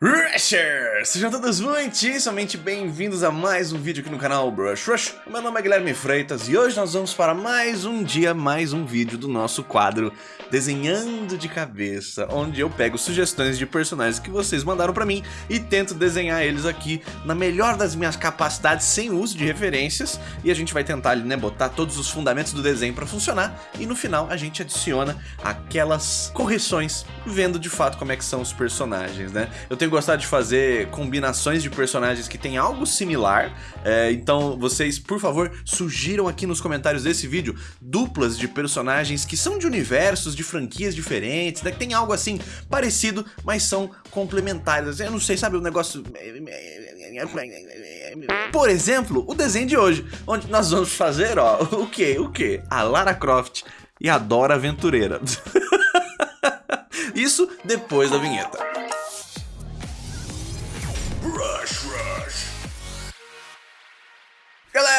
Roo! Rushers! Sejam todos muitíssimamente bem-vindos a mais um vídeo aqui no canal Brush Rush. Meu nome é Guilherme Freitas e hoje nós vamos para mais um dia, mais um vídeo do nosso quadro Desenhando de Cabeça, onde eu pego sugestões de personagens que vocês mandaram pra mim e tento desenhar eles aqui na melhor das minhas capacidades, sem uso de referências, e a gente vai tentar né, botar todos os fundamentos do desenho pra funcionar, e no final a gente adiciona aquelas correções, vendo de fato como é que são os personagens, né? Eu tenho gostado de fazer combinações de personagens que tem algo similar, é, então vocês, por favor, sugiram aqui nos comentários desse vídeo duplas de personagens que são de universos, de franquias diferentes, né, que tem algo assim parecido, mas são complementares. Eu não sei, sabe, o negócio... Por exemplo, o desenho de hoje, onde nós vamos fazer, ó, o que? O que? A Lara Croft e a Dora Aventureira. Isso depois da vinheta.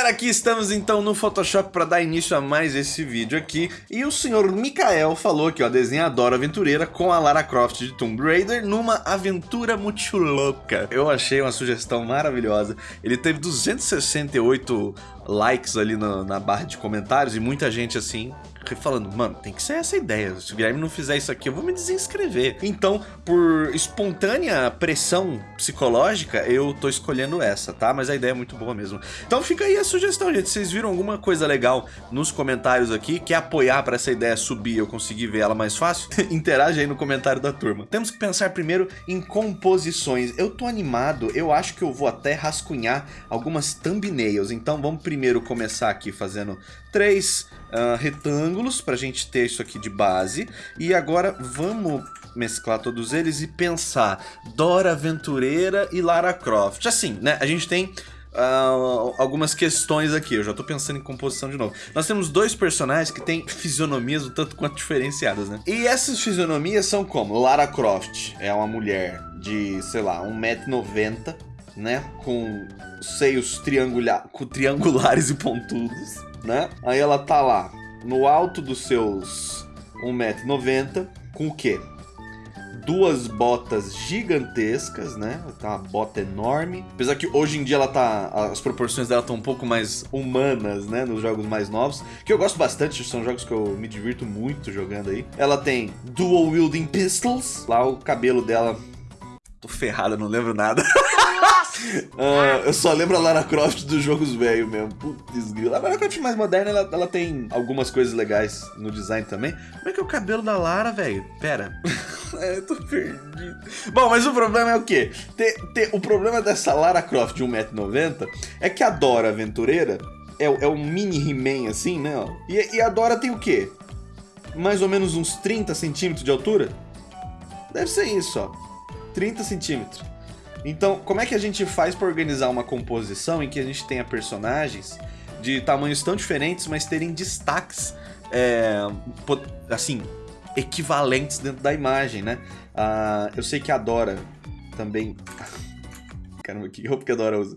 Galera, aqui estamos então no Photoshop para dar início a mais esse vídeo aqui. E o senhor Mikael falou aqui, ó, desenhadora aventureira com a Lara Croft de Tomb Raider numa aventura muito louca. Eu achei uma sugestão maravilhosa. Ele teve 268 likes ali na, na barra de comentários e muita gente assim falando, mano, tem que ser essa ideia. Se o Guilherme não fizer isso aqui, eu vou me desinscrever. Então, por espontânea pressão psicológica, eu tô escolhendo essa, tá? Mas a ideia é muito boa mesmo. Então fica aí a sugestão, gente. Vocês viram alguma coisa legal nos comentários aqui? Quer apoiar para essa ideia subir e eu conseguir ver ela mais fácil? Interage aí no comentário da turma. Temos que pensar primeiro em composições. Eu tô animado, eu acho que eu vou até rascunhar algumas thumbnails. Então vamos primeiro começar aqui fazendo três uh, retângulos para a gente ter isso aqui de base. E agora vamos mesclar todos eles e pensar Dora Aventureira e Lara Croft. Assim, né? A gente tem Uh, algumas questões aqui. Eu já tô pensando em composição de novo. Nós temos dois personagens que têm fisionomias um tanto quanto diferenciadas, né? E essas fisionomias são como? Lara Croft é uma mulher de, sei lá, 1,90m, né? Com seios triangula triangulares e pontudos né? Aí ela tá lá, no alto dos seus 1,90m, com o quê? Duas botas gigantescas, né? Tá uma bota enorme. Apesar que hoje em dia ela tá. As proporções dela estão um pouco mais humanas, né? Nos jogos mais novos. Que eu gosto bastante, são jogos que eu me divirto muito jogando aí. Ela tem Dual Wielding Pistols. Lá o cabelo dela. Tô ferrado, não lembro nada. Uh, eu só lembro a Lara Croft dos jogos velho mesmo. Putz, grilo. A Lara Croft mais moderna, ela, ela, tem algumas coisas legais no design também. Como é que é o cabelo da Lara, velho? Pera. é, eu tô perdido. Bom, mas o problema é o quê? O problema dessa Lara Croft de 1,90m é que a Dora Aventureira é, é um mini He-Man assim, né? E, e a Dora tem o quê? Mais ou menos uns 30 centímetros de altura? Deve ser isso, ó. 30 centímetros. Então, como é que a gente faz para organizar uma composição em que a gente tenha personagens de tamanhos tão diferentes, mas terem destaques, é, assim, equivalentes dentro da imagem, né? Uh, eu sei que a Dora também... Caramba, que roupa que a Dora usa?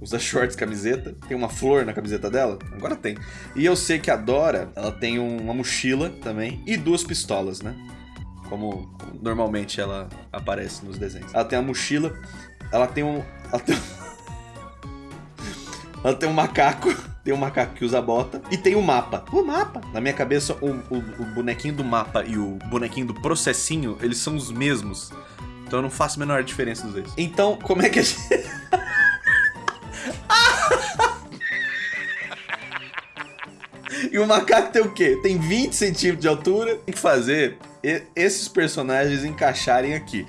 Usa shorts, camiseta, tem uma flor na camiseta dela? Agora tem. E eu sei que a Dora, ela tem uma mochila também e duas pistolas, né? Como normalmente ela aparece nos desenhos. Ela tem a mochila, ela tem um. Ela tem, ela tem um macaco, tem um macaco que usa bota, e tem o um mapa. O mapa! Na minha cabeça, o, o, o, bonequinho do mapa e o bonequinho do processinho, eles são os mesmos. Então eu não faço a menor diferença dos dois. Então, como é que a gente. E o macaco tem o quê? Tem 20 centímetros de altura. Tem que fazer esses personagens encaixarem aqui.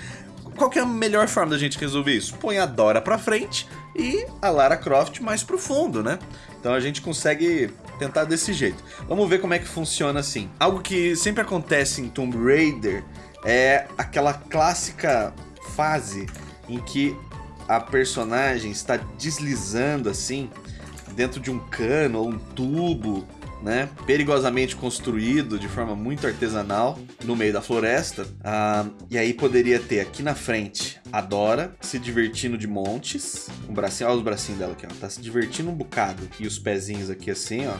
Qual que é a melhor forma da gente resolver isso? Põe a Dora pra frente e a Lara Croft mais pro fundo, né? Então a gente consegue tentar desse jeito. Vamos ver como é que funciona assim. Algo que sempre acontece em Tomb Raider é aquela clássica fase em que a personagem está deslizando assim dentro de um cano ou um tubo né, perigosamente construído de forma muito artesanal no meio da floresta. Ah, e aí poderia ter aqui na frente a Dora se divertindo de montes. Um bracinho, olha os bracinhos dela aqui, ó. Tá se divertindo um bocado. E os pezinhos aqui assim, ó.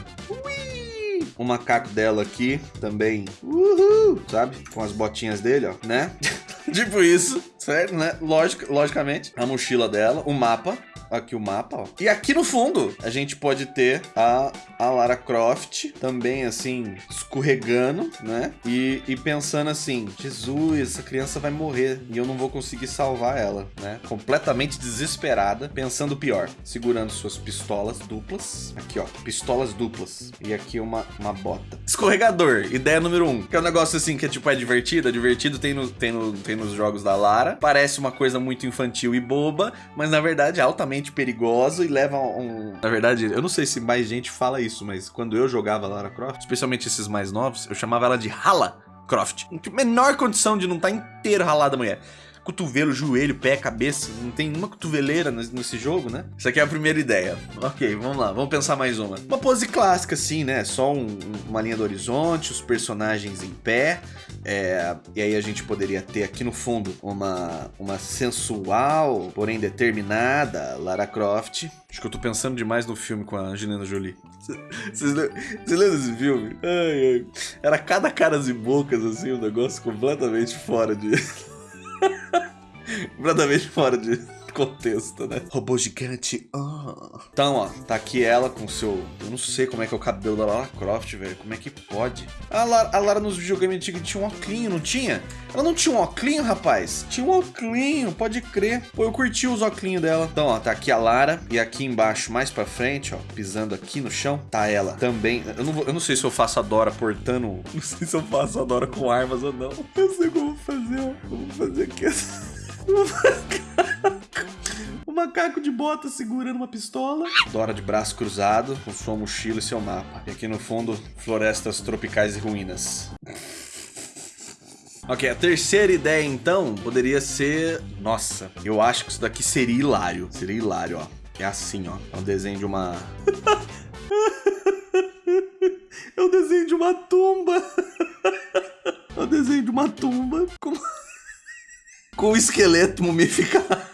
O macaco dela aqui também, uhul, sabe? Com as botinhas dele, ó, né? tipo isso, certo, né? Lógico, logicamente. A mochila dela, o mapa. Aqui o mapa, ó. E aqui no fundo, a gente pode ter a, a Lara Croft também, assim, escorregando, né? E, e pensando assim, Jesus, essa criança vai morrer e eu não vou conseguir salvar ela, né? Completamente desesperada, pensando pior. Segurando suas pistolas duplas. Aqui, ó, pistolas duplas. E aqui uma, uma bota. Escorregador, ideia número um. Que é um negócio assim que é tipo, é divertido. É divertido, tem, no, tem, no, tem nos jogos da Lara. Parece uma coisa muito infantil e boba, mas na verdade é altamente perigoso e leva um... Na verdade, eu não sei se mais gente fala isso, mas quando eu jogava Lara Croft, especialmente esses mais novos, eu chamava ela de Hala Croft. Menor condição de não estar tá inteiro ralada mulher cotovelo, joelho, pé, cabeça. Não tem nenhuma cotoveleira nesse jogo, né? Isso aqui é a primeira ideia. Ok, vamos lá, vamos pensar mais uma. Uma pose clássica, assim, né? Só um, uma linha do horizonte, os personagens em pé. É, e aí a gente poderia ter aqui no fundo uma, uma sensual, porém determinada Lara Croft. Acho que eu tô pensando demais no filme com a Angelina Jolie. Vocês lembram desse filme? Ai, ai. Era cada caras e bocas, assim, um negócio completamente fora de... completamente fora de contexto, né? Robô gigante. Oh. Então, ó, tá aqui ela com seu. Eu não sei como é que é o cabelo da Lara Croft, velho. Como é que pode? A Lara, a Lara nos videogames antigos tinha um óculinho, não tinha? Ela não tinha um óculinho, rapaz? Tinha um óculinho, pode crer. Pô, eu curti os óculinhos dela. Então, ó, tá aqui a Lara. E aqui embaixo, mais pra frente, ó, pisando aqui no chão, tá ela também. Eu não, vou, eu não sei se eu faço a Dora portando. Não sei se eu faço a Dora com armas ou não. Eu sei como fazer, ó. Vou fazer aqui. O macaco de bota segurando uma pistola. Dora de braço cruzado, com sua mochila e seu mapa. E aqui no fundo, florestas tropicais e ruínas. Ok, a terceira ideia então poderia ser... Nossa, eu acho que isso daqui seria hilário. Seria hilário, ó. É assim, ó. É um desenho de uma... é um desenho de uma tumba. é um desenho de uma tumba com... com o esqueleto mumificado.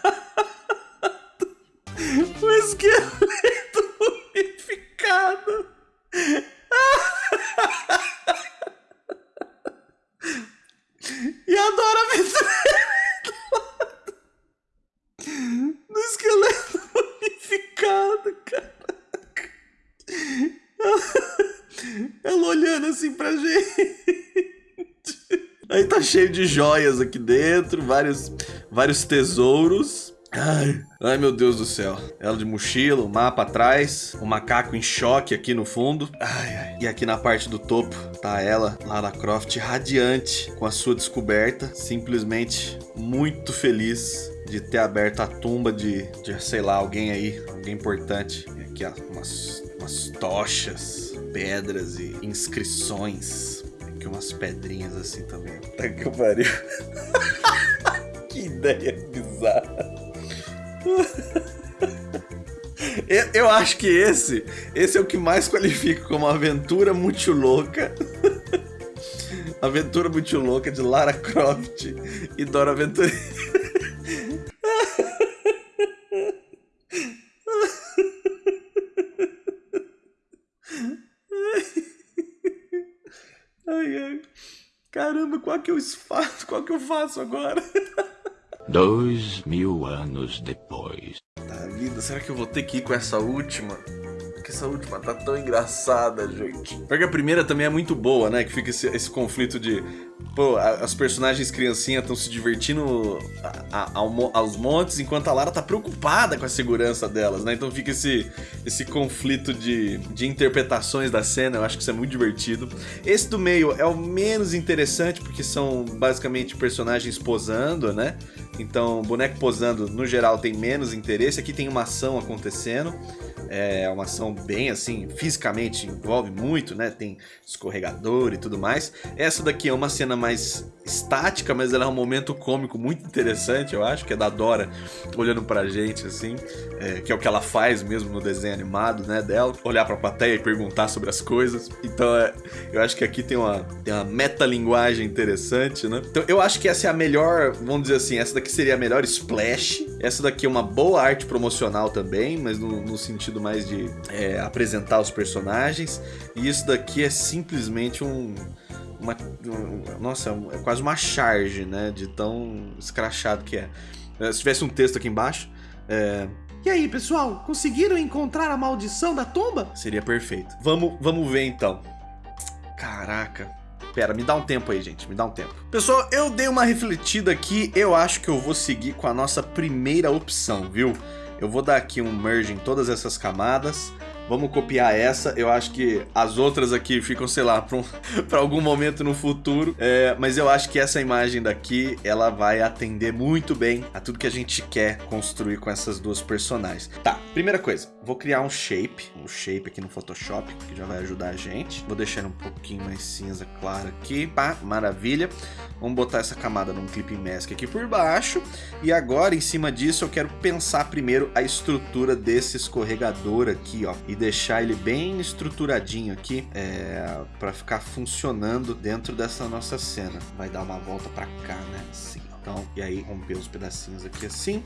Esqueleto mumificado. e adora aventureira do esqueleto mumificado, caraca. Ela olhando assim pra gente. Aí tá cheio de joias aqui dentro, vários, vários tesouros. Ai, ai, meu Deus do céu. Ela de mochila, o mapa atrás, o macaco em choque aqui no fundo. Ai, ai. E aqui na parte do topo tá ela, Lara Croft, radiante com a sua descoberta. Simplesmente muito feliz de ter aberto a tumba de, de sei lá, alguém aí, alguém importante. E aqui, ó, umas, umas tochas, pedras e inscrições. Aqui umas pedrinhas assim também. Tá que pariu. que ideia bizarra. Eu acho que esse, esse é o que mais qualifica como aventura muito louca. aventura muito louca de Lara Croft e Dora Aventureira. Ai. Caramba, qual que eu faço? Qual que eu faço agora? Dois mil anos depois. Tá será que eu vou ter que ir com essa última? Porque essa última tá tão engraçada, gente. Porque a primeira também é muito boa, né? Que fica esse, esse conflito de Pô, as personagens criancinhas estão se divertindo a, a, aos montes, enquanto a Lara tá preocupada com a segurança delas, né? Então fica esse, esse conflito de, de interpretações da cena, eu acho que isso é muito divertido. Esse do meio é o menos interessante, porque são basicamente personagens posando, né? Então, boneco posando, no geral, tem menos interesse. Aqui tem uma ação acontecendo. É uma ação bem assim, fisicamente envolve muito, né? Tem escorregador e tudo mais. Essa daqui é uma cena mais estática, mas ela é um momento cômico muito interessante, eu acho, que é da Dora olhando pra gente, assim, é, que é o que ela faz mesmo no desenho animado, né, dela, olhar pra plateia e perguntar sobre as coisas. Então, é, eu acho que aqui tem uma, tem uma metalinguagem interessante, né? Então, eu acho que essa é a melhor, vamos dizer assim, essa daqui seria a melhor splash, essa daqui é uma boa arte promocional também, mas no, no sentido mais de é, apresentar os personagens, e isso daqui é simplesmente um uma, nossa, é quase uma charge, né? De tão escrachado que é. é. Se tivesse um texto aqui embaixo, é... E aí, pessoal, conseguiram encontrar a maldição da tumba? Seria perfeito. Vamos, vamos ver então. Caraca. Pera, me dá um tempo aí, gente. Me dá um tempo. Pessoal, eu dei uma refletida aqui. Eu acho que eu vou seguir com a nossa primeira opção, viu? Eu vou dar aqui um merge em todas essas camadas. Vamos copiar essa. Eu acho que as outras aqui ficam, sei lá, para um, algum momento no futuro. É, mas eu acho que essa imagem daqui, ela vai atender muito bem a tudo que a gente quer construir com essas duas personagens. Tá, primeira coisa. Vou criar um shape. Um shape aqui no Photoshop, que já vai ajudar a gente. Vou deixar um pouquinho mais cinza claro aqui. Pá, maravilha. Vamos botar essa camada num Clipping Mask aqui por baixo. E agora, em cima disso, eu quero pensar primeiro a estrutura desse escorregador aqui, ó. E deixar ele bem estruturadinho aqui é, para ficar funcionando dentro dessa nossa cena. Vai dar uma volta para cá, né? Assim. Então, e aí romper os pedacinhos aqui assim.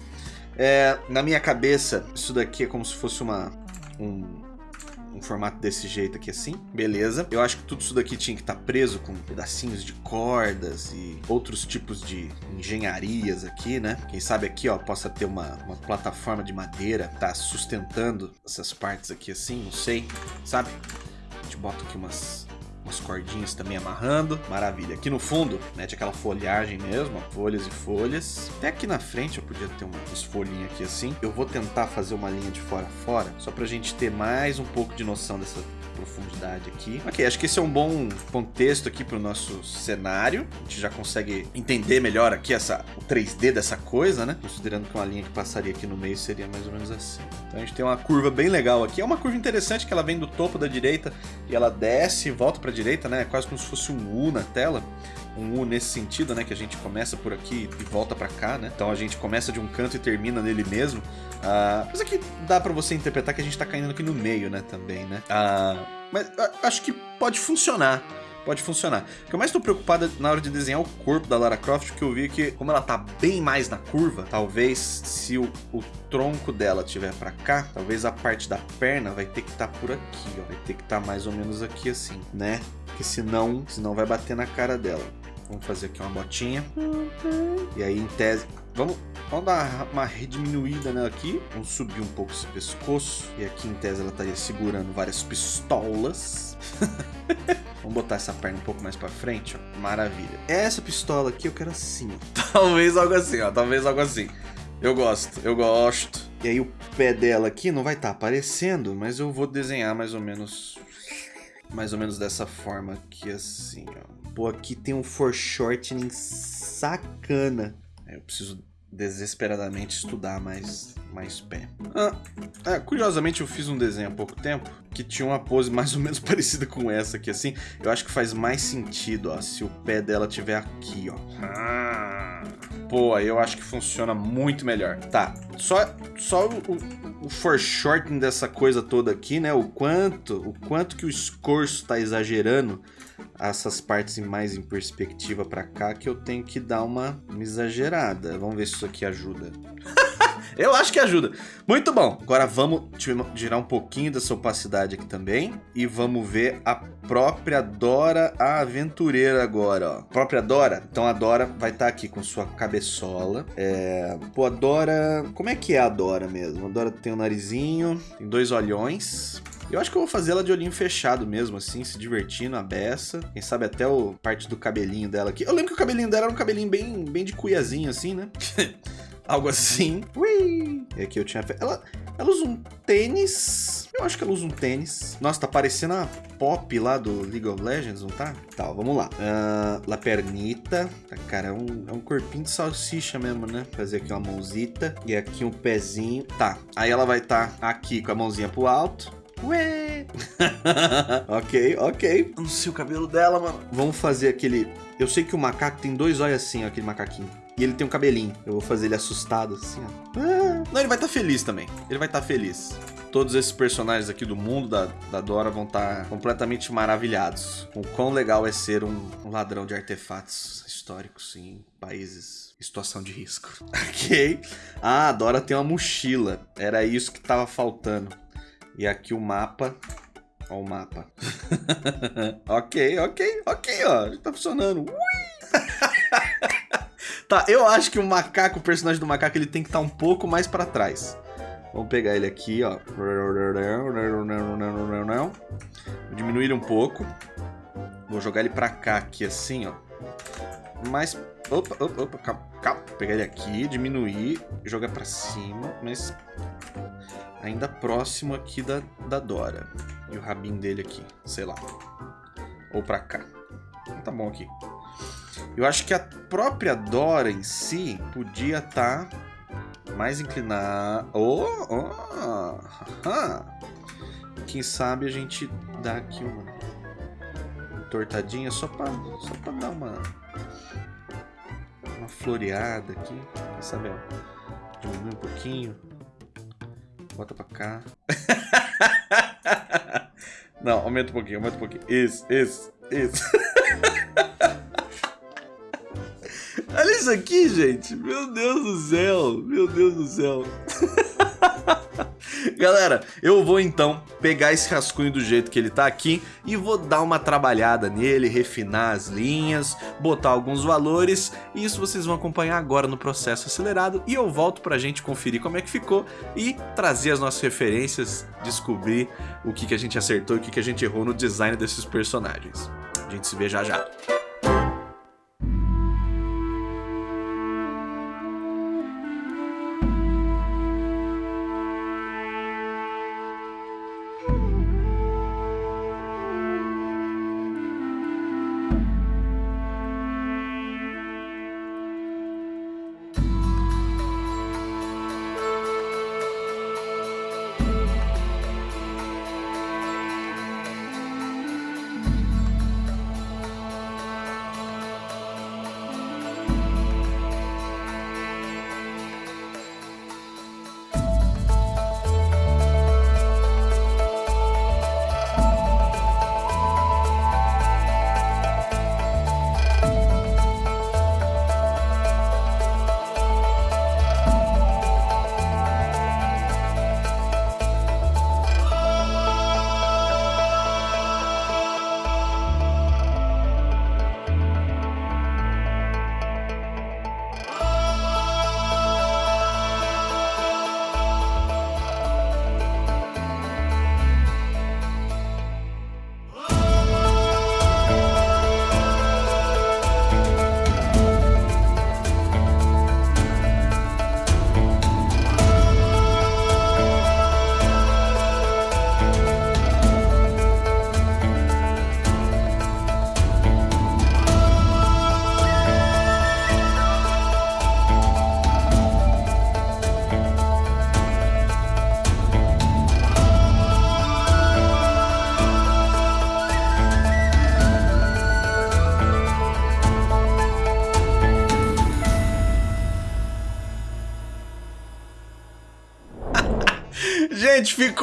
É, na minha cabeça, isso daqui é como se fosse uma, um, um formato desse jeito aqui assim, beleza. Eu acho que tudo isso daqui tinha que estar tá preso com pedacinhos de cordas e outros tipos de engenharias aqui, né? Quem sabe aqui, ó, possa ter uma, uma plataforma de madeira, tá sustentando essas partes aqui assim, não sei, sabe? A gente bota aqui umas umas cordinhas também amarrando. Maravilha. Aqui no fundo, mete aquela folhagem mesmo, folhas e folhas. Até aqui na frente eu podia ter umas folhinhas aqui assim. Eu vou tentar fazer uma linha de fora a fora, só pra gente ter mais um pouco de noção dessa profundidade aqui. Ok, acho que esse é um bom contexto aqui para o nosso cenário. A gente já consegue entender melhor aqui essa, o 3D dessa coisa, né? Considerando que uma linha que passaria aqui no meio seria mais ou menos assim. Então a gente tem uma curva bem legal aqui. É uma curva interessante que ela vem do topo da direita e ela desce e volta para a direita, né? É quase como se fosse um U na tela um U nesse sentido, né? Que a gente começa por aqui e volta para cá, né? Então a gente começa de um canto e termina nele mesmo. Uh, mas aqui dá para você interpretar que a gente tá caindo aqui no meio, né? Também, né? Uh, mas uh, acho que pode funcionar pode funcionar. O que eu mais estou preocupado na hora de desenhar o corpo da Lara Croft, que eu vi que, como ela tá bem mais na curva, talvez se o, o tronco dela tiver para cá, talvez a parte da perna vai ter que estar tá por aqui, ó. Vai ter que estar tá mais ou menos aqui assim, né? Porque senão, senão vai bater na cara dela. Vamos fazer aqui uma botinha. E aí, em tese... Vamos, vamos dar uma diminuída nela aqui. Vamos subir um pouco esse pescoço. E aqui, em tese, ela estaria segurando várias pistolas. Vamos botar essa perna um pouco mais pra frente, ó. Maravilha. Essa pistola aqui eu quero assim, ó. Talvez algo assim, ó. Talvez algo assim. Eu gosto, eu gosto. E aí o pé dela aqui não vai estar tá aparecendo, mas eu vou desenhar mais ou menos... Mais ou menos dessa forma aqui, assim, ó. Pô, aqui tem um foreshortening sacana. Eu preciso desesperadamente estudar mais, mais pé. Ah, é, curiosamente eu fiz um desenho há pouco tempo que tinha uma pose mais ou menos parecida com essa aqui, assim. Eu acho que faz mais sentido, ó, se o pé dela tiver aqui, ó. Ah, aí eu acho que funciona muito melhor. Tá, só, só o, o foreshortening dessa coisa toda aqui, né, o quanto, o quanto que o escorço tá exagerando essas partes mais em perspectiva para cá que eu tenho que dar uma, uma exagerada. Vamos ver se isso aqui ajuda. eu acho que ajuda. Muito bom. Agora vamos tirar um pouquinho dessa opacidade aqui também. E vamos ver a própria Dora a aventureira agora, ó. Própria Dora. Então a Dora vai estar tá aqui com sua cabeçola. É... Pô, a Dora... Como é que é a Dora mesmo? A Dora tem um narizinho, tem dois olhões. Eu acho que eu vou fazer ela de olhinho fechado mesmo, assim, se divertindo, a beça. Quem sabe até o parte do cabelinho dela aqui. Eu lembro que o cabelinho dela era um cabelinho bem, bem de cuiazinho, assim, né? Algo assim. Ui! E aqui eu tinha... Ela, ela usa um tênis. Eu acho que ela usa um tênis. Nossa, tá parecendo a Pop lá do League of Legends, não tá? Tá, vamos lá. Uh, La Pernita. Tá, cara, é um, é um corpinho de salsicha mesmo, né? Fazer aqui uma mãozita. E aqui um pezinho. Tá, aí ela vai estar tá aqui com a mãozinha pro alto. Ué! ok, ok. Não sei o cabelo dela, mano. Vamos fazer aquele... Eu sei que o macaco tem dois olhos assim, ó, aquele macaquinho. E ele tem um cabelinho. Eu vou fazer ele assustado, assim, ó. Ah. Não, ele vai estar tá feliz também. Ele vai estar tá feliz. Todos esses personagens aqui do mundo da, da Dora vão estar tá completamente maravilhados. Com o quão legal é ser um, um ladrão de artefatos históricos em países em situação de risco. ok. Ah, a Dora tem uma mochila. Era isso que tava faltando. E aqui o mapa. Ó o mapa. ok, ok, ok, ó. Tá funcionando. Ui! tá, eu acho que o macaco, o personagem do macaco, ele tem que estar tá um pouco mais pra trás. Vamos pegar ele aqui, ó. Vou diminuir ele um pouco. Vou jogar ele pra cá aqui, assim, ó. Mais... Opa, opa, opa, calma, calma. Pegar ele aqui, diminuir, jogar pra cima, mas... Ainda próximo aqui da, da Dora. E o rabinho dele aqui, sei lá. Ou pra cá. Tá bom aqui. Eu acho que a própria Dora em si podia estar... Tá mais inclinar. Oh, oh, Quem sabe a gente dá aqui uma tortadinha só pra, só pra dar uma uma floreada aqui. Quem sabe, ó, diminuir um pouquinho. Bota pra cá. Não, aumenta um pouquinho, aumenta um pouquinho. Isso, isso, isso. Olha isso aqui, gente. Meu Deus do céu. Meu Deus do céu. Galera, eu vou então pegar esse rascunho do jeito que ele tá aqui e vou dar uma trabalhada nele, refinar as linhas, botar alguns valores e isso vocês vão acompanhar agora no processo acelerado e eu volto pra gente conferir como é que ficou e trazer as nossas referências, descobrir o que, que a gente acertou e o que, que a gente errou no design desses personagens. A gente se vê já já.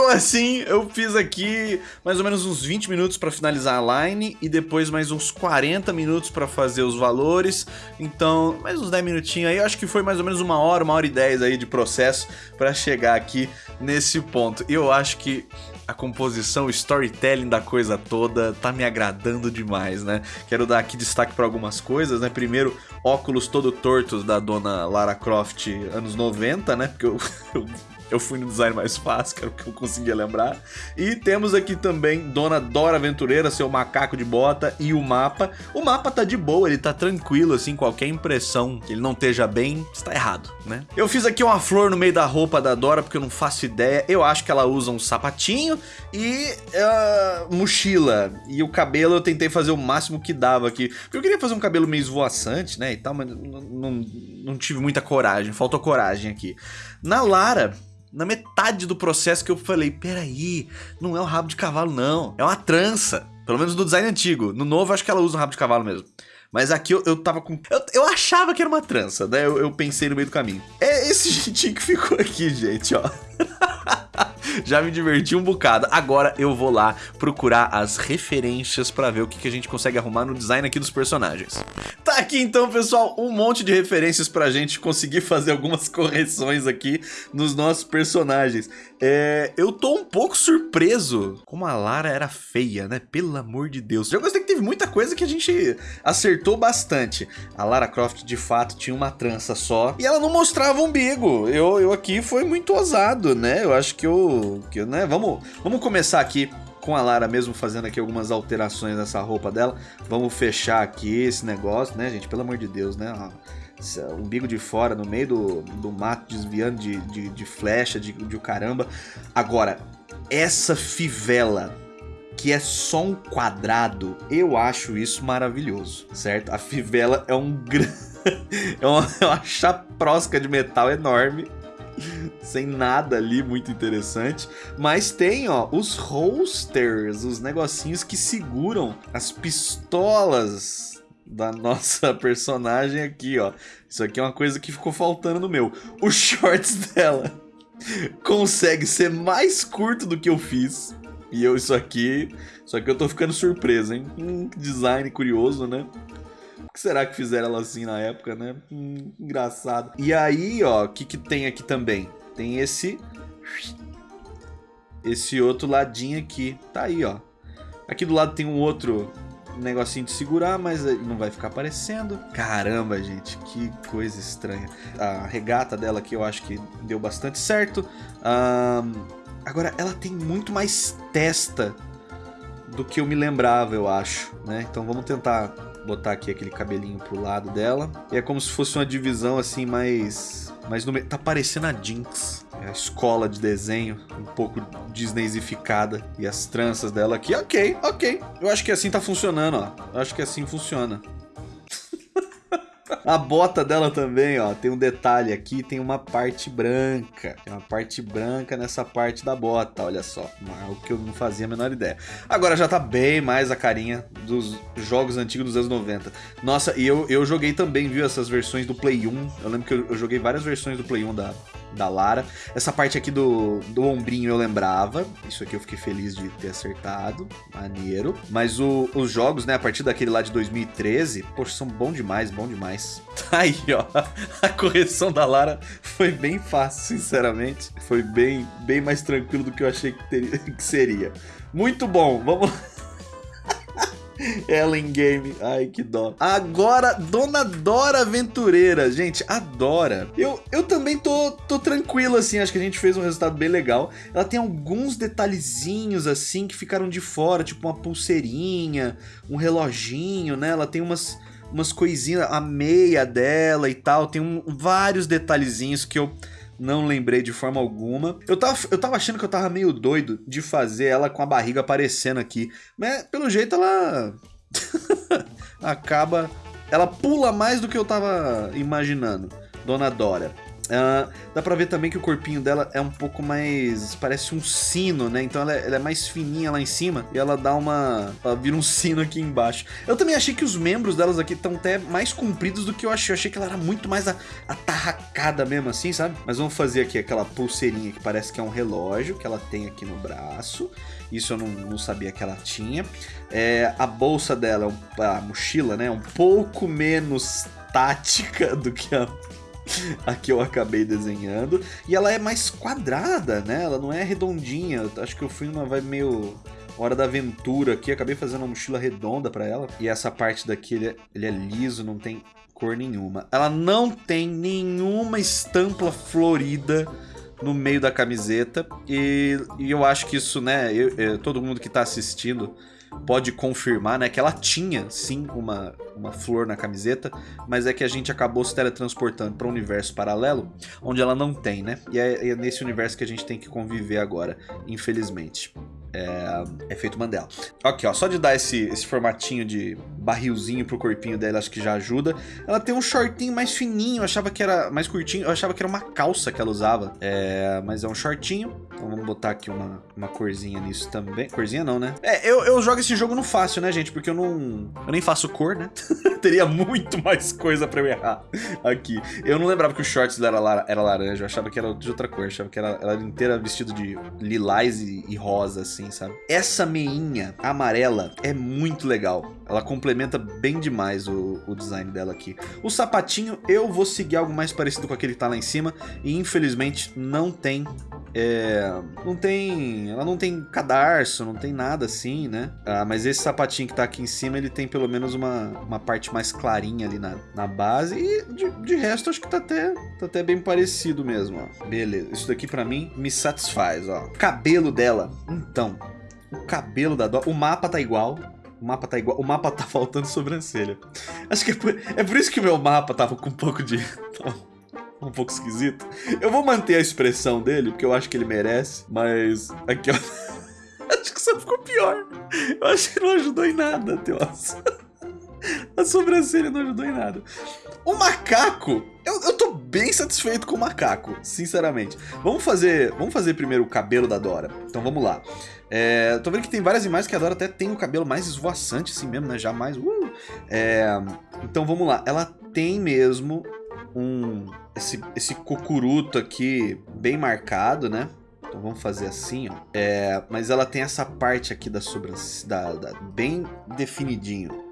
Ficou assim. Eu fiz aqui mais ou menos uns 20 minutos para finalizar a line e depois mais uns 40 minutos para fazer os valores. Então, mais uns 10 minutinhos aí. Eu acho que foi mais ou menos uma hora, uma hora e 10 aí de processo para chegar aqui nesse ponto. E eu acho que a composição, o storytelling da coisa toda tá me agradando demais, né? Quero dar aqui destaque para algumas coisas, né? Primeiro, óculos todo tortos da dona Lara Croft anos 90, né? Porque eu, eu eu fui no design mais fácil, que era o que eu conseguia lembrar. E temos aqui também Dona Dora Aventureira, seu macaco de bota e o mapa. O mapa tá de boa, ele tá tranquilo, assim, qualquer impressão que ele não esteja bem, está errado, né? Eu fiz aqui uma flor no meio da roupa da Dora, porque eu não faço ideia. Eu acho que ela usa um sapatinho e uh, mochila. E o cabelo eu tentei fazer o máximo que dava aqui. Porque eu queria fazer um cabelo meio esvoaçante, né, e tal, mas não, não, não tive muita coragem, faltou coragem aqui. Na Lara, na metade do processo que eu falei, peraí, não é um rabo de cavalo não, é uma trança. Pelo menos no design antigo. No novo acho que ela usa um rabo de cavalo mesmo. Mas aqui eu, eu tava com... Eu, eu achava que era uma trança, né? Eu, eu pensei no meio do caminho. É esse jeitinho que ficou aqui, gente, ó. Já me diverti um bocado. Agora eu vou lá procurar as referências pra ver o que, que a gente consegue arrumar no design aqui dos personagens. Tá aqui então, pessoal, um monte de referências pra gente conseguir fazer algumas correções aqui nos nossos personagens. É, eu tô um pouco surpreso como a Lara era feia, né? Pelo amor de Deus. Já gostei teve muita coisa que a gente acertou bastante. A Lara Croft, de fato, tinha uma trança só. E ela não mostrava umbigo. Eu, eu aqui foi muito ousado, né? Eu acho que eu... Que, né? vamos, vamos começar aqui com a Lara mesmo fazendo aqui algumas alterações nessa roupa dela. Vamos fechar aqui esse negócio, né, gente? Pelo amor de Deus, né? umbigo de fora, no meio do, do mato, desviando de, de, de flecha, de, de caramba. Agora, essa fivela que é só um quadrado, eu acho isso maravilhoso, certo? A fivela é um grande... é uma, é uma chaprosca de metal enorme sem nada ali muito interessante. Mas tem, ó, os holsters, os negocinhos que seguram as pistolas da nossa personagem aqui, ó. Isso aqui é uma coisa que ficou faltando no meu. Os shorts dela consegue ser mais curto do que eu fiz. E eu, isso aqui, isso aqui eu tô ficando surpreso, hein? Hum, design curioso, né? O que será que fizeram ela assim na época, né? Hum, engraçado. E aí, ó, o que que tem aqui também? Tem esse... Esse outro ladinho aqui. Tá aí, ó. Aqui do lado tem um outro negocinho de segurar, mas não vai ficar aparecendo. Caramba, gente, que coisa estranha. A regata dela aqui eu acho que deu bastante certo. Um, agora, ela tem muito mais testa do que eu me lembrava, eu acho, né? Então vamos tentar botar aqui aquele cabelinho pro lado dela. E é como se fosse uma divisão assim mais... mais no... Tá parecendo a Jinx. É a escola de desenho, um pouco disneyzificada. E as tranças dela aqui, ok, ok. Eu acho que assim tá funcionando, ó. Eu acho que assim funciona. A bota dela também, ó, tem um detalhe aqui, tem uma parte branca. Tem uma parte branca nessa parte da bota, olha só. Algo que eu não fazia a menor ideia. Agora já tá bem mais a carinha dos jogos antigos dos anos 90. Nossa, e eu, eu joguei também, viu, essas versões do Play 1. Eu lembro que eu, eu joguei várias versões do Play 1 da, da Lara. Essa parte aqui do, do ombrinho eu lembrava. Isso aqui eu fiquei feliz de ter acertado. Maneiro. Mas o, os jogos, né, a partir daquele lá de 2013, poxa, são bom demais, bom demais. Tá aí, ó. A correção da Lara foi bem fácil, sinceramente. Foi bem, bem mais tranquilo do que eu achei que, teria, que seria. Muito bom, vamos Ellen Game. Ai, que dó. Agora, Dona Dora Aventureira. Gente, adora. Eu, eu também tô, tô tranquilo, assim. Acho que a gente fez um resultado bem legal. Ela tem alguns detalhezinhos, assim, que ficaram de fora. Tipo uma pulseirinha, um reloginho, né? Ela tem umas umas coisinhas, a meia dela e tal, tem um, vários detalhezinhos que eu não lembrei de forma alguma. Eu tava, eu tava achando que eu tava meio doido de fazer ela com a barriga aparecendo aqui. Mas pelo jeito ela acaba... Ela pula mais do que eu tava imaginando. Dona Dora. Uh, dá pra ver também que o corpinho dela é um pouco mais... Parece um sino, né? Então ela é, ela é, mais fininha lá em cima e ela dá uma... Ela vira um sino aqui embaixo. Eu também achei que os membros delas aqui estão até mais compridos do que eu achei. Eu achei que ela era muito mais atarracada mesmo assim, sabe? Mas vamos fazer aqui aquela pulseirinha que parece que é um relógio que ela tem aqui no braço. Isso eu não, não sabia que ela tinha. É, a bolsa dela, a mochila, né? É um pouco menos tática do que a a que eu acabei desenhando. E ela é mais quadrada, né? Ela não é redondinha. Acho que eu fui numa vibe meio Hora da Aventura aqui. Acabei fazendo uma mochila redonda para ela. E essa parte daqui, ele é, ele é liso, não tem cor nenhuma. Ela não tem nenhuma estampa florida no meio da camiseta. E, e eu acho que isso, né? Eu, eu, todo mundo que tá assistindo pode confirmar, né, que ela tinha sim uma, uma flor na camiseta, mas é que a gente acabou se teletransportando para um universo paralelo, onde ela não tem, né? E é, é nesse universo que a gente tem que conviver agora, infelizmente. É efeito Mandela. Aqui, ó, só de dar esse, esse formatinho de barrilzinho pro corpinho dela, acho que já ajuda. Ela tem um shortinho mais fininho, eu achava que era mais curtinho, eu achava que era uma calça que ela usava. É, mas é um shortinho. Então vamos botar aqui uma, uma corzinha nisso também. Corzinha não, né? É, eu, eu jogo esse jogo no fácil, né, gente? Porque eu não... Eu nem faço cor, né? Teria muito mais coisa pra eu errar aqui. Eu não lembrava que o shorts dela era laranja, eu achava que era de outra cor. Eu achava que era, ela era inteira vestida de lilás e, e rosa, assim, sabe? Essa meinha amarela é muito legal. Ela complementa bem demais o, o, design dela aqui. O sapatinho, eu vou seguir algo mais parecido com aquele que tá lá em cima. E infelizmente não tem... É, não tem... Ela não tem cadarço, não tem nada assim, né? Ah, mas esse sapatinho que tá aqui em cima, ele tem pelo menos uma, uma parte mais clarinha ali na, na base. E de, de resto, acho que tá até, tá até bem parecido mesmo, ó. Beleza, isso daqui pra mim me satisfaz, ó. Cabelo dela, então... O cabelo da Dora... O mapa tá igual. O mapa tá igual. O mapa tá faltando sobrancelha. Acho que é por, é por isso que o meu mapa tava com um pouco de. um pouco esquisito. Eu vou manter a expressão dele, porque eu acho que ele merece. Mas. Aqui, ó. acho que só ficou pior. Eu acho que não ajudou em nada, Teos. A sobrancelha não ajudou em nada. O macaco, eu, eu tô bem satisfeito com o macaco, sinceramente. Vamos fazer, vamos fazer primeiro o cabelo da Dora. Então vamos lá. É, tô vendo que tem várias imagens que a Dora até tem o cabelo mais esvoaçante assim mesmo, né? Jamais. Uh! É, então vamos lá. Ela tem mesmo um esse, esse cocuruto aqui bem marcado, né? Então vamos fazer assim, ó. É, mas ela tem essa parte aqui da sobrancelha, bem definidinho.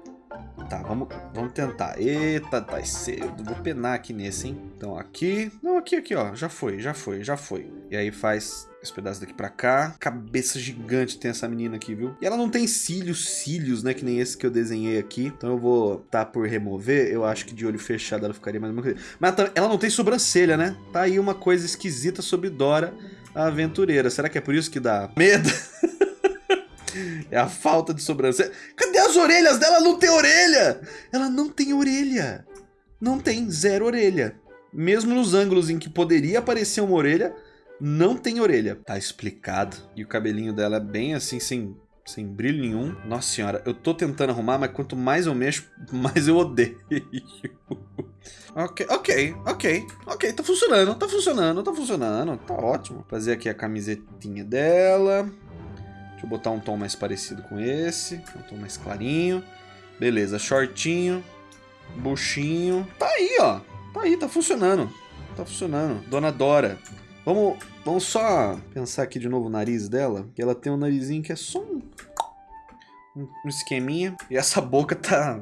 Tá, vamos, vamos tentar. Eita, tá cedo. Vou penar aqui nesse, hein? Então, aqui... Não, aqui, aqui, ó. Já foi, já foi, já foi. E aí faz esse pedaço daqui pra cá. Cabeça gigante tem essa menina aqui, viu? E ela não tem cílios, cílios, né? Que nem esse que eu desenhei aqui. Então eu vou tá por remover. Eu acho que de olho fechado ela ficaria mais uma coisa. Mas ela não tem sobrancelha, né? Tá aí uma coisa esquisita sobre Dora, a aventureira. Será que é por isso que dá medo? É a falta de sobrancelha. Cadê as orelhas dela? Ela não tem orelha! Ela não tem orelha. Não tem, zero orelha. Mesmo nos ângulos em que poderia aparecer uma orelha, não tem orelha. Tá explicado. E o cabelinho dela é bem assim, sem, sem brilho nenhum. Nossa senhora, eu tô tentando arrumar, mas quanto mais eu mexo, mais eu odeio. ok, ok, ok, ok, tá funcionando, tá funcionando, tá funcionando, tá ótimo. Fazer aqui a camisetinha dela. Deixa eu botar um tom mais parecido com esse. Um tom mais clarinho. Beleza, shortinho. Buchinho. Tá aí, ó. Tá aí, tá funcionando. Tá funcionando. Dona Dora. Vamos, vamos só pensar aqui de novo o nariz dela. Que ela tem um narizinho que é só um, um, esqueminha. E essa boca tá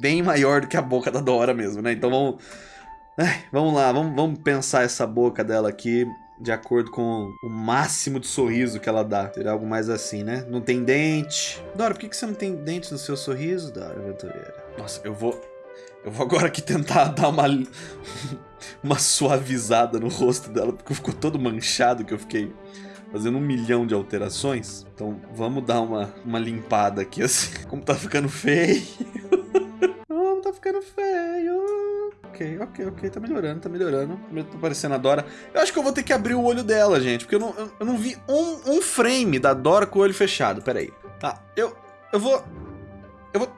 bem maior do que a boca da Dora mesmo, né? Então vamos... Vamos lá, vamos, vamos pensar essa boca dela aqui de acordo com o máximo de sorriso que ela dá. Seria algo mais assim, né? Não tem dente. Dora, por que você não tem dente no seu sorriso, Dora Aventureira? Nossa, eu vou... Eu vou agora aqui tentar dar uma... uma suavizada no rosto dela, porque ficou todo manchado que eu fiquei fazendo um milhão de alterações. Então vamos dar uma, uma limpada aqui, assim. Como tá ficando feio. Como tá ficando feio ok, ok, ok, tá melhorando, tá melhorando. Tá parecendo a Dora. Eu acho que eu vou ter que abrir o olho dela, gente, porque eu não, eu, eu não vi um, um frame da Dora com o olho fechado. Pera aí. Tá, eu, eu vou... Eu vou...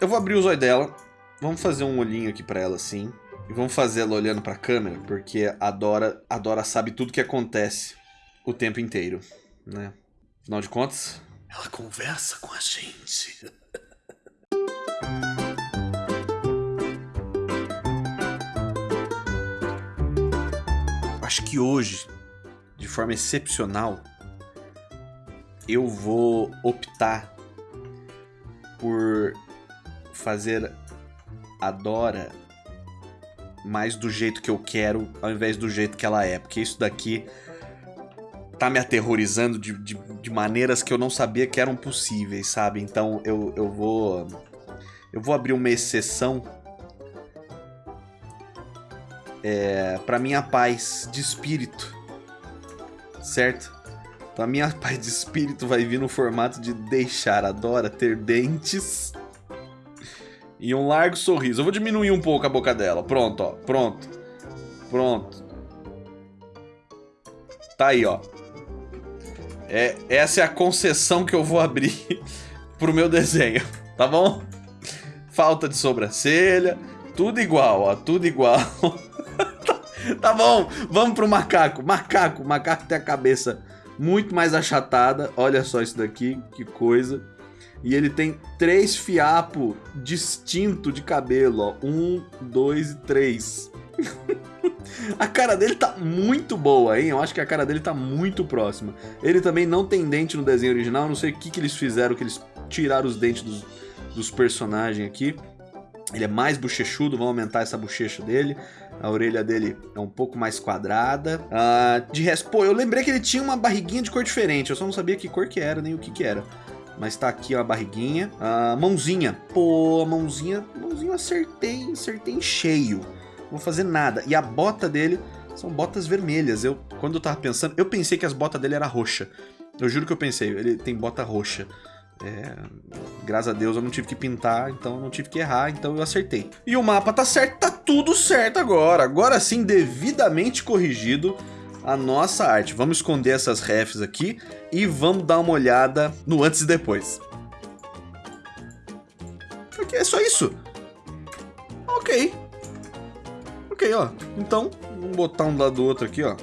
Eu vou abrir os olhos dela. Vamos fazer um olhinho aqui pra ela, assim. E vamos fazer ela olhando pra câmera, porque a Dora, a Dora sabe tudo que acontece o tempo inteiro, né? Afinal de contas... Ela conversa com a gente. acho que hoje, de forma excepcional, eu vou optar por fazer a Dora mais do jeito que eu quero, ao invés do jeito que ela é. Porque isso daqui tá me aterrorizando de, de, de maneiras que eu não sabia que eram possíveis, sabe? Então eu, eu vou... Eu vou abrir uma exceção é, para minha paz de espírito, certo? Então a minha paz de espírito vai vir no formato de deixar a Dora ter dentes e um largo sorriso. Eu vou diminuir um pouco a boca dela. Pronto, ó. Pronto. Pronto. Tá aí, ó. É, essa é a concessão que eu vou abrir pro meu desenho, tá bom? Falta de sobrancelha, tudo igual, ó, tudo igual. tá bom, vamos pro macaco. Macaco, macaco tem a cabeça muito mais achatada. Olha só isso daqui, que coisa. E ele tem três fiapos distintos de cabelo, ó. Um, dois e três. a cara dele tá muito boa, hein? Eu acho que a cara dele tá muito próxima. Ele também não tem dente no desenho original. Não sei o que, que eles fizeram, que eles tiraram os dentes dos, dos personagens aqui. Ele é mais bochechudo, vamos aumentar essa bochecha dele. A orelha dele é um pouco mais quadrada. Uh, de resto, pô, eu lembrei que ele tinha uma barriguinha de cor diferente. Eu só não sabia que cor que era, nem o que que era. Mas tá aqui a barriguinha. A mãozinha. Pô, a mãozinha... Mãozinha eu acertei, acertei em cheio. Não vou fazer nada. E a bota dele são botas vermelhas. Eu, quando eu tava pensando... Eu pensei que as botas dele era roxa. Eu juro que eu pensei. Ele tem bota roxa. É, graças a Deus eu não tive que pintar, então não tive que errar, então eu acertei. E o mapa tá certo, tá tudo certo agora. Agora sim, devidamente corrigido a nossa arte. Vamos esconder essas refs aqui e vamos dar uma olhada no antes e depois. Aqui é só isso. Ok. Ok, ó. Então, vamos botar um lado do outro aqui, ó.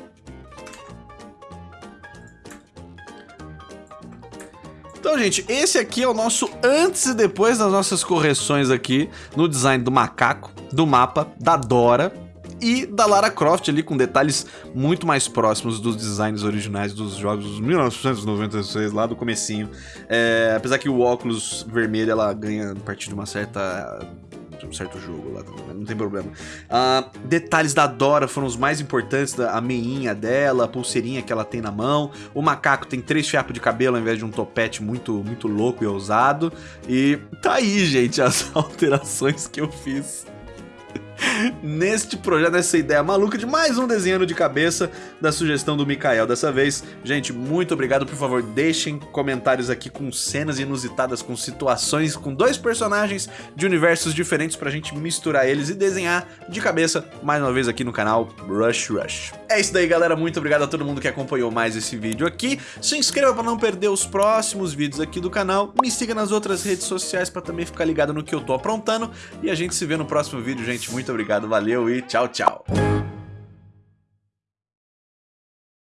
Então, gente, esse aqui é o nosso antes e depois das nossas correções aqui no design do macaco, do mapa, da Dora e da Lara Croft ali com detalhes muito mais próximos dos designs originais dos jogos dos 1996 lá do comecinho. É, apesar que o óculos vermelho ela ganha a partir de uma certa um certo jogo lá, não tem problema. Uh, detalhes da Dora foram os mais importantes, a meinha dela, a pulseirinha que ela tem na mão. O macaco tem três fiapos de cabelo ao invés de um topete muito, muito louco e ousado. E tá aí, gente, as alterações que eu fiz neste projeto, nessa ideia maluca de mais um desenho de cabeça da sugestão do Mikael. Dessa vez, gente, muito obrigado. Por favor, deixem comentários aqui com cenas inusitadas, com situações, com dois personagens de universos diferentes pra gente misturar eles e desenhar de cabeça, mais uma vez aqui no canal Rush Rush. É isso daí, galera. Muito obrigado a todo mundo que acompanhou mais esse vídeo aqui. Se inscreva pra não perder os próximos vídeos aqui do canal. Me siga nas outras redes sociais pra também ficar ligado no que eu tô aprontando. E a gente se vê no próximo vídeo, gente. Muito obrigado, valeu e tchau, tchau.